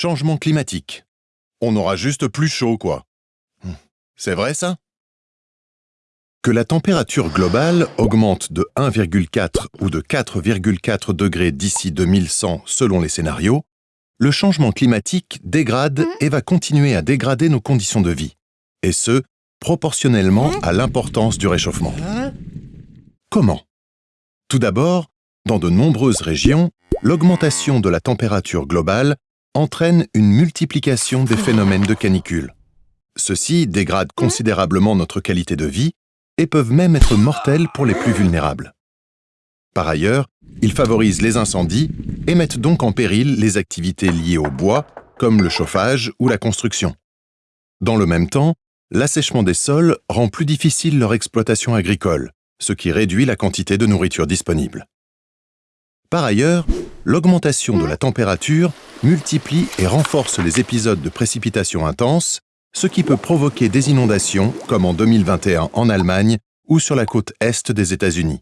Changement climatique. On aura juste plus chaud, quoi. Hmm. C'est vrai, ça? Que la température globale augmente de 1,4 ou de 4,4 degrés d'ici 2100 selon les scénarios, le changement climatique dégrade et va continuer à dégrader nos conditions de vie, et ce, proportionnellement à l'importance du réchauffement. Comment? Tout d'abord, dans de nombreuses régions, l'augmentation de la température globale entraîne une multiplication des phénomènes de canicule. Ceux-ci dégradent considérablement notre qualité de vie et peuvent même être mortels pour les plus vulnérables. Par ailleurs, ils favorisent les incendies et mettent donc en péril les activités liées au bois, comme le chauffage ou la construction. Dans le même temps, l'assèchement des sols rend plus difficile leur exploitation agricole, ce qui réduit la quantité de nourriture disponible. Par ailleurs, l'augmentation de la température multiplie et renforce les épisodes de précipitations intenses, ce qui peut provoquer des inondations comme en 2021 en Allemagne ou sur la côte est des États-Unis.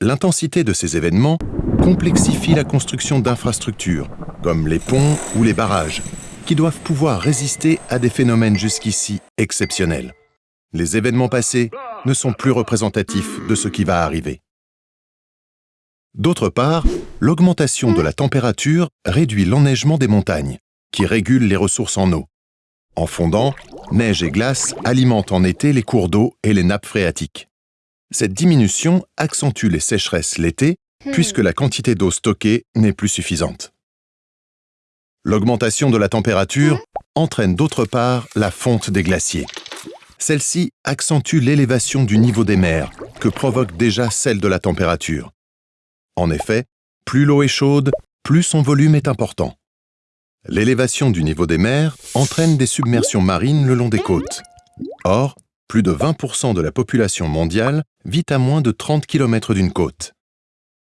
L'intensité de ces événements complexifie la construction d'infrastructures, comme les ponts ou les barrages, qui doivent pouvoir résister à des phénomènes jusqu'ici exceptionnels. Les événements passés ne sont plus représentatifs de ce qui va arriver. D'autre part, l'augmentation de la température réduit l'enneigement des montagnes, qui régule les ressources en eau. En fondant, neige et glace alimentent en été les cours d'eau et les nappes phréatiques. Cette diminution accentue les sécheresses l'été, puisque la quantité d'eau stockée n'est plus suffisante. L'augmentation de la température entraîne d'autre part la fonte des glaciers. Celle-ci accentue l'élévation du niveau des mers, que provoque déjà celle de la température. En effet, plus l'eau est chaude, plus son volume est important. L'élévation du niveau des mers entraîne des submersions marines le long des côtes. Or, plus de 20% de la population mondiale vit à moins de 30 km d'une côte.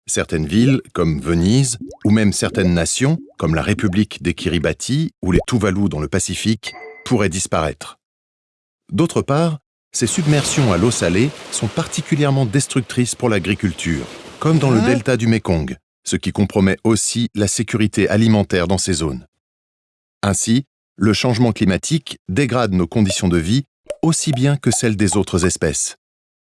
Certaines villes, comme Venise, ou même certaines nations, comme la République des Kiribati ou les Tuvalu dans le Pacifique, pourraient disparaître. D'autre part, ces submersions à l'eau salée sont particulièrement destructrices pour l'agriculture, comme dans le delta du Mekong, ce qui compromet aussi la sécurité alimentaire dans ces zones. Ainsi, le changement climatique dégrade nos conditions de vie aussi bien que celles des autres espèces.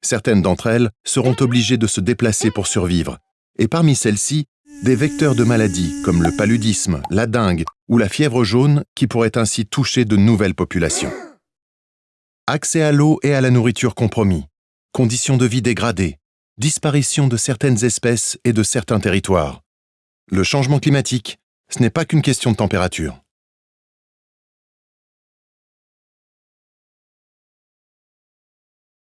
Certaines d'entre elles seront obligées de se déplacer pour survivre, et parmi celles-ci, des vecteurs de maladies comme le paludisme, la dengue ou la fièvre jaune qui pourraient ainsi toucher de nouvelles populations. Accès à l'eau et à la nourriture compromis, conditions de vie dégradées, disparition de certaines espèces et de certains territoires. Le changement climatique, ce n'est pas qu'une question de température.